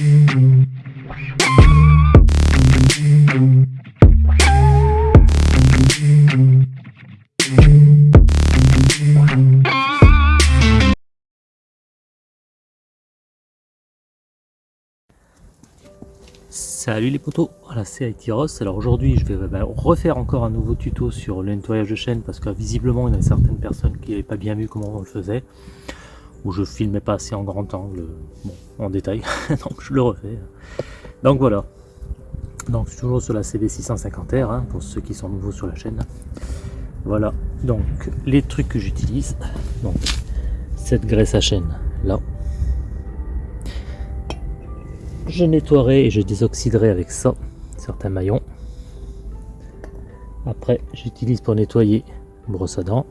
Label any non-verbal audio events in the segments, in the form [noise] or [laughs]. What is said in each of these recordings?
Salut les potos, voilà c'est Ross. Alors aujourd'hui je vais bah, refaire encore un nouveau tuto sur le nettoyage de chaîne parce que visiblement il y a certaines personnes qui n'avaient pas bien vu comment on le faisait ou je filmais pas assez en grand angle, en détail, [laughs] donc je le refais. Donc voilà, donc toujours sur la CB650R hein, pour ceux qui sont nouveaux sur la chaîne. Voilà, donc les trucs que j'utilise, donc cette graisse à chaîne là, je nettoierai et je désoxyderai avec ça certains maillons. Après, j'utilise pour nettoyer brosse à dents.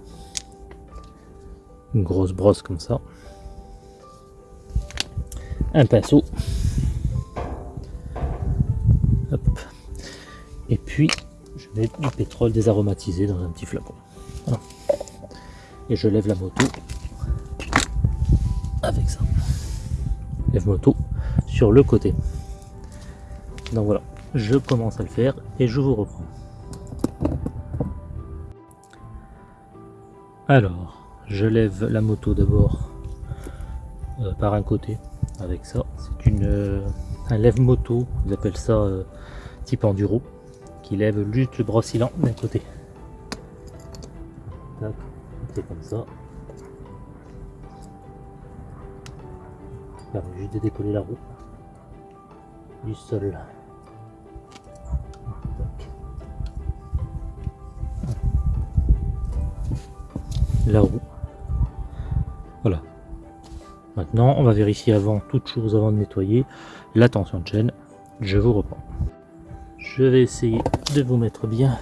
Une grosse brosse comme ça. Un pinceau. Et puis, je mets du pétrole désaromatisé dans un petit flacon. Et je lève la moto avec ça. Lève moto sur le côté. Donc voilà, je commence à le faire et je vous reprends. Alors, je lève la moto d'abord euh, par un côté avec ça. C'est une euh, un lève-moto, ils appellent ça euh, type enduro, qui lève juste le brossilant d'un côté. C'est comme ça. Ça permet juste de décoller la roue du sol. La roue. Voilà. Maintenant, on va vérifier avant toute chose, avant de nettoyer, la tension de chaîne. Je vous reprends. Je vais essayer de vous mettre bien.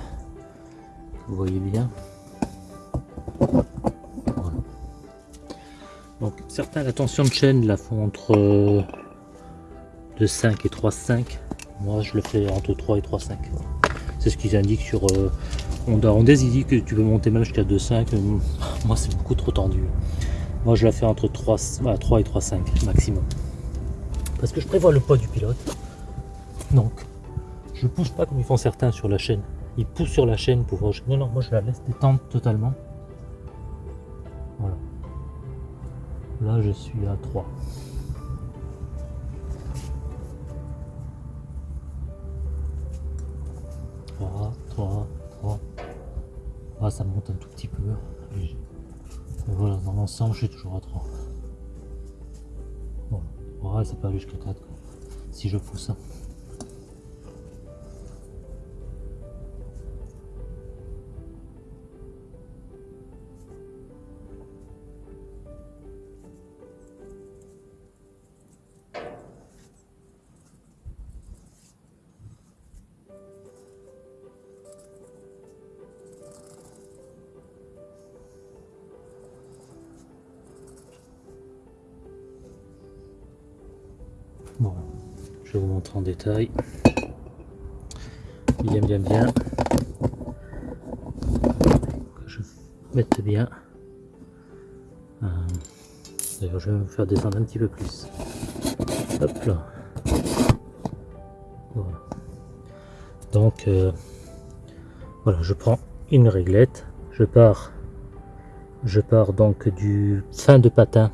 Vous voyez bien. Donc certains la tension de chaîne la font entre de 5 et 3,5. Moi, je le fais entre 3 et 3,5. C'est ce qu'ils indiquent sur euh, Honda. Honda, ils disent que tu peux monter même jusqu'à 2,5. Moi, c'est beaucoup trop tendu. Moi, je la fais entre 3, 3 et 3,5 maximum. Parce que je prévois le poids du pilote. Donc, je pousse pas comme ils font certains sur la chaîne. Ils poussent sur la chaîne pour... Non, non, moi, je la laisse détendre totalement. Voilà. Là, je suis à 3. 3, 3, 3. Ah, ça monte un tout petit peu. Voilà, dans l'ensemble, je suis toujours à 3. Bon, ouais, ça peut aller jusqu'à 4 si je pousse. Bon, je vous montrer en détail. Bien, bien, bien. Que je mette bien. Euh, d'ailleurs, je vais vous faire descendre un petit peu plus. Hop là. Voilà. Donc, euh, voilà, je prends une réglette. Je pars, je pars donc du fin de patin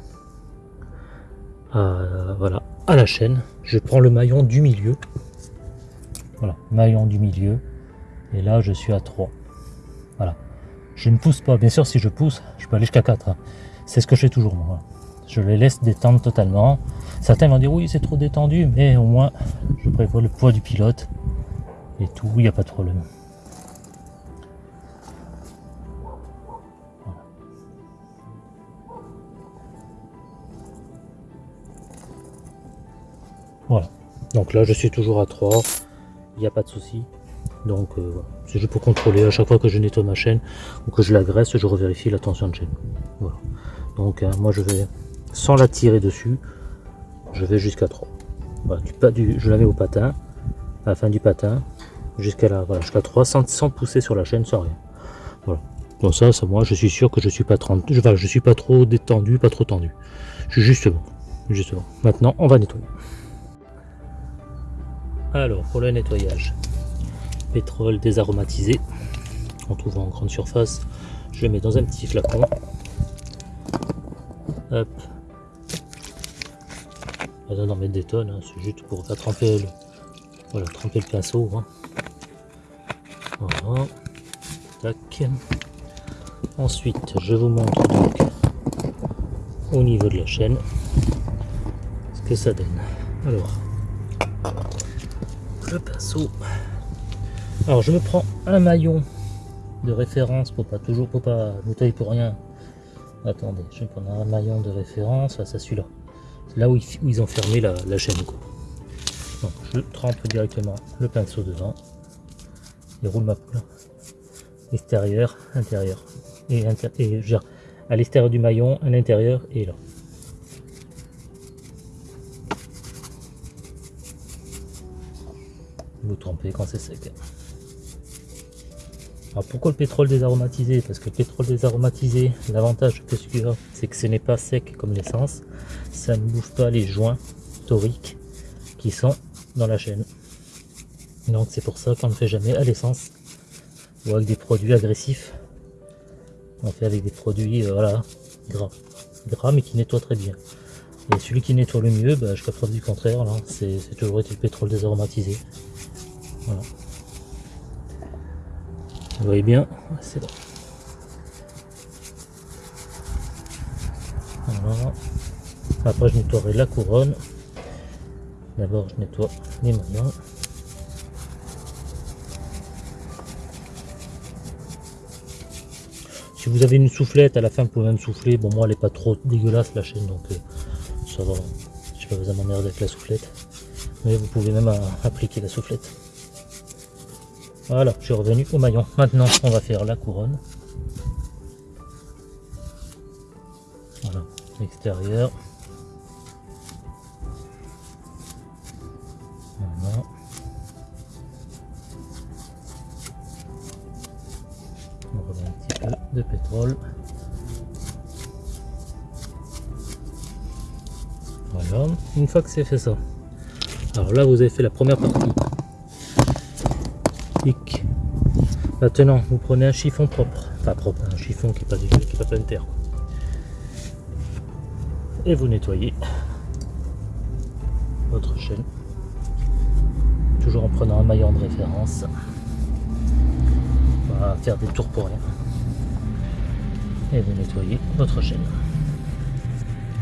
à, voilà, à la chaîne. Je prends le maillon du milieu. Voilà, maillon du milieu. Et là, je suis à 3. Voilà. Je ne pousse pas. Bien sûr, si je pousse, je peux aller jusqu'à 4. Hein. C'est ce que je fais toujours, moi. Je les laisse détendre totalement. Certains vont dire, oui, c'est trop détendu, mais au moins, je prévois le poids du pilote. Et tout, il n'y a pas de problème. Voilà. Donc là, je suis toujours à 3. Il n'y a pas de souci. Donc euh, voilà. C'est juste pour contrôler à chaque fois que je nettoie ma chaîne ou que je la graisse, je revérifie la tension de chaîne. Voilà. Donc hein, moi je vais, sans la tirer dessus, je vais jusqu'à 3. Voilà, du, je la mets au patin, à la fin du patin, jusqu'à voilà, jusqu'à 3 sans, pousser sur la chaîne, sans rien. Voilà. Donc ça, moi je suis sûr que je suis pas 30, je, suis pas trop détendu, pas trop tendu. Je suis juste bon. Juste bon. Maintenant on va nettoyer. Alors, pour le nettoyage, pétrole désaromatisé, on trouve en grande surface. Je le mets dans un petit flacon. Hop. Pas besoin d'en mettre des tonnes, hein, c'est juste pour faire tremper le, voilà, tremper le pinceau. Hein. Voilà. Tac. Ensuite, je vous montre au niveau de la chaîne ce que ça donne. Alors, le pinceau. Alors, je me prends un maillon de référence pour pas toujours pour pas nettoyer pour rien. Attendez, je vais prendre un maillon de référence. à ça, celui-là. Là où ils, ont fermé la, chaîne. Donc, je trempe directement le pinceau devant et roule ma poule. Extérieur, intérieur et, et à l'extérieur du maillon, à l'intérieur et là. Vous trompez quand c'est sec. Alors pourquoi le pétrole désaromatisé? Parce que le pétrole désaromatisé, l'avantage que celui c'est que ce n'est pas sec comme l'essence. Ça ne bouge pas les joints toriques qui sont dans la chaîne. Donc c'est pour ça qu'on ne fait jamais à l'essence ou avec des produits agressifs on fait avec des produits euh, voilà, gras. Gras mais qui nettoient très bien. Et celui qui nettoie le mieux, bah, jusqu'à preuve du contraire, c'est toujours été le pétrole désaromatisé. Voilà. Vous voyez bien, c'est bon. Voilà. Après je nettoierai la couronne. D'abord je nettoie les maillons. Si vous avez une soufflette, à la fin vous pouvez même souffler. Bon moi elle est pas trop dégueulasse la chaîne donc euh, ça va. Je pas besoin m'emmerder avec la soufflette. Mais vous pouvez même appliquer la soufflette. Voilà, je suis revenu au maillon. Maintenant on va faire la couronne. Voilà, l'extérieur. de pétrole. Voilà, une fois que c'est fait ça. Alors là, vous avez fait la première partie. Maintenant, vous prenez un chiffon propre. Enfin propre, un chiffon qui n'est pas, qui pas plein de terre. Et vous nettoyez votre chaîne. Toujours en prenant un maillon de référence. On va faire des tours pour rien et vous nettoyez votre chaîne.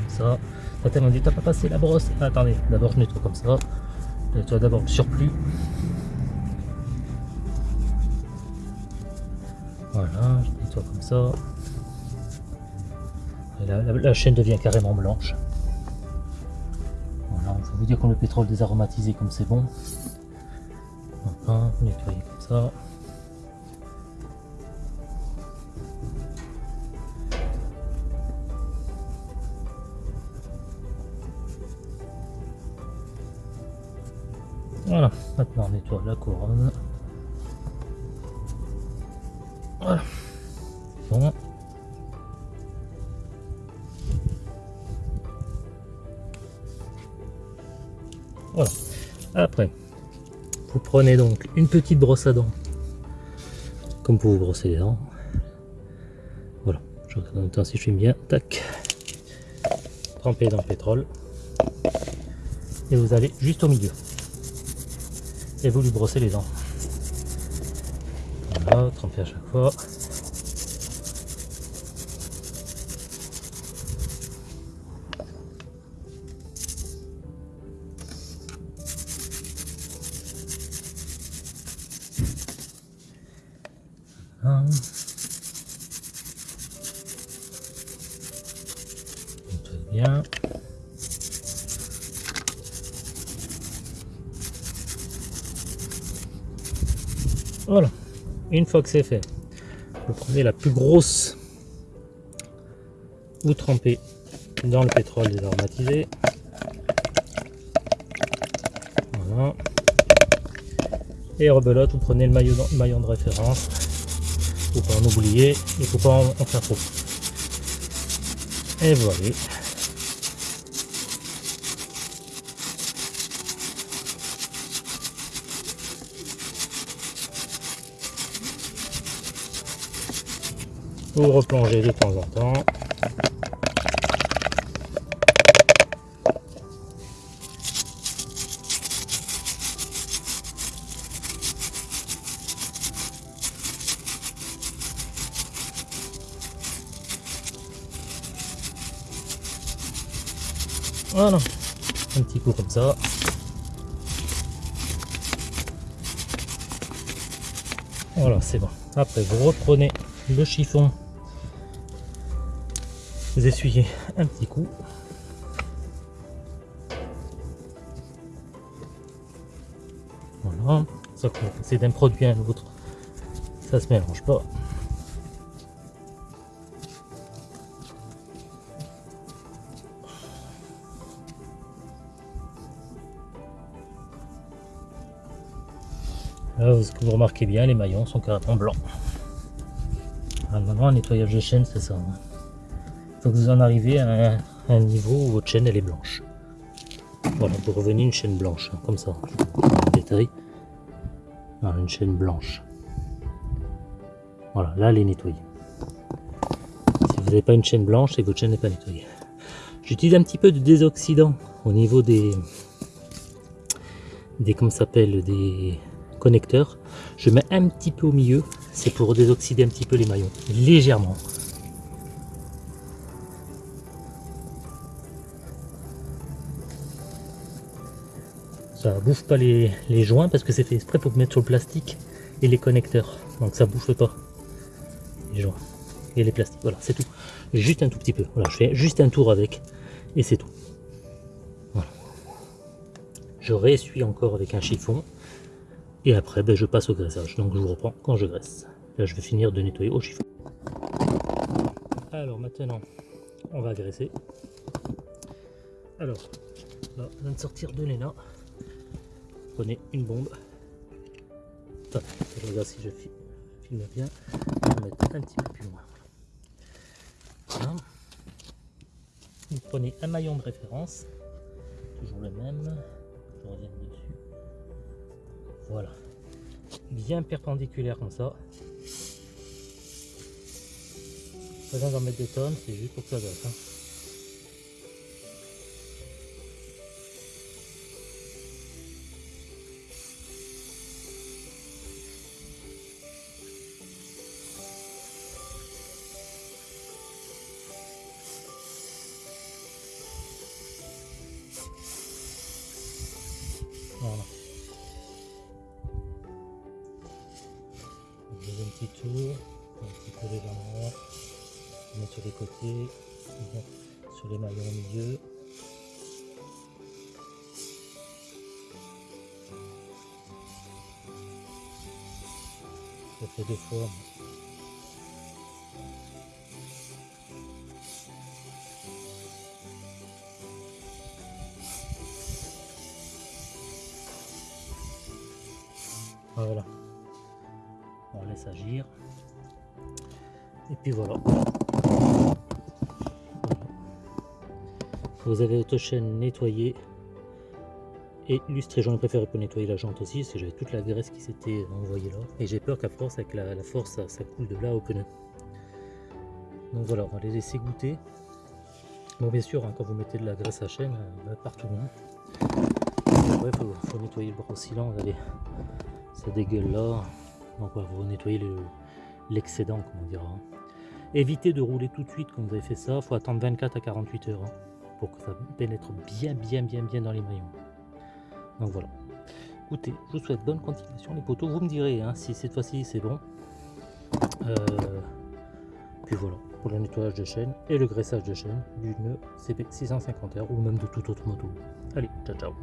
Ça, certains m'ont dit t'as pas passé la brosse. attendez, d'abord je nettoie comme ça. Je nettoie d'abord le surplus. Voilà, je nettoie comme ça. la, chaîne devient carrément blanche. Voilà, il faut vous dire qu'on le pétrole désaromatisé comme c'est bon. Voilà, nettoyer comme ça. Voilà, maintenant on nettoie la couronne. Voilà. Bon. Voilà. Après, vous prenez donc une petite brosse à dents, comme pour vous brosser les dents. Voilà, je regarde en même temps si je filme bien. Tac. Trempez dans le pétrole. Et vous allez juste au milieu et vous lui brossez les dents. Tremper à chaque fois. Bien. Voilà, une fois que c'est fait, vous prenez la plus grosse, vous trempez dans le pétrole désaromatisé. Voilà. Et rebelote, vous prenez le maillon, de référence. Il ne faut pas en oublier, il ne faut pas en faire trop. Et voilà. Vous replongez de temps en temps. Voilà, un petit coup comme ça. Voilà, c'est bon. Après, vous reprenez le chiffon, vous essuyez un petit coup. Voilà, ça c'est d'un produit à l'autre, ça se mélange pas. ce que vous remarquez bien, les maillons sont carrément blancs. Alors, un nettoyage de chaîne, c'est ça. Hein. Faut que vous en arrivez à un, niveau où votre chaîne elle est blanche. Voilà, vous revenez une chaîne blanche, hein, comme ça. Détail. une chaîne blanche. Voilà, là elle est nettoyée. Si vous n'avez pas une chaîne blanche, c'est que votre chaîne n'est pas nettoyée. J'utilise un petit peu de désoxydant au niveau des, des comment s'appelle, des, connecteur. Je mets un petit peu au milieu, c'est pour désoxyder un petit peu les maillons, légèrement. Ça bouffe pas les, joints parce que c'est fait exprès pour mettre sur le plastique et les connecteurs. Donc ça bouffe pas les joints et les plastiques. Voilà, c'est tout. Juste un tout petit peu. Voilà, je fais juste un tour avec et c'est tout. Voilà. Je réessuie encore avec un chiffon. Et après, ben, je passe au graissage. Donc je vous reprends quand je graisse. Là, je vais finir de nettoyer au chiffon. Alors maintenant, on va graisser. Alors, on vient de sortir de l'ENA. Prenez une bombe. Attends, regarde si je filme bien. Je vais mettre un petit peu plus loin. Voilà. Vous prenez un maillon de référence, toujours le même. Je reviens dessus. Voilà. Bien perpendiculaire comme ça. Pas besoin d'en mettre des tonnes, c'est juste pour que ça date. Hein. Les maillons au milieu. Je fais deux fois. Voilà on laisse agir et puis voilà vous avez votre chaîne nettoyée et lustrée j'en ai préféré pour nettoyer la jante aussi parce que j'avais toute la graisse qui s'était envoyée là. Et j'ai peur qu'à force avec la, force ça, coule de là au pneu. Donc voilà on va les laisser goûter. Bon bien sûr hein, quand vous mettez de la graisse à chaîne euh, partout hein. il faut, nettoyer le oscillant regardez ça dégueule là. Donc vous nettoyez l'excédent, comme on dira. Évitez de rouler tout de suite quand vous avez fait ça. Il faut attendre 24 à 48 heures hein, pour que ça pénètre bien, bien, bien, bien dans les maillons. Donc voilà. Écoutez, je vous souhaite bonne continuation les poteaux. Vous me direz hein, si cette fois-ci c'est bon. Euh, puis voilà, pour le nettoyage de chaîne et le graissage de chaîne d'une CP650R ou même de toute autre moto. Allez, ciao ciao